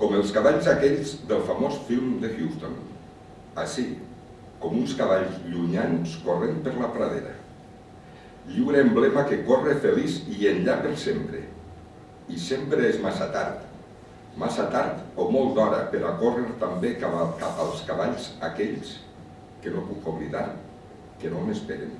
com els cavalls aquells del famós film de Houston. Així, com uns cavalls llunyans corrent per la pradera. Lliure emblema que corre feliç i enllà per sempre. I sempre és massa tard, massa tard o molt d'hora per a córrer també cap als cavalls aquells que no puc oblidar, que no m'esperen.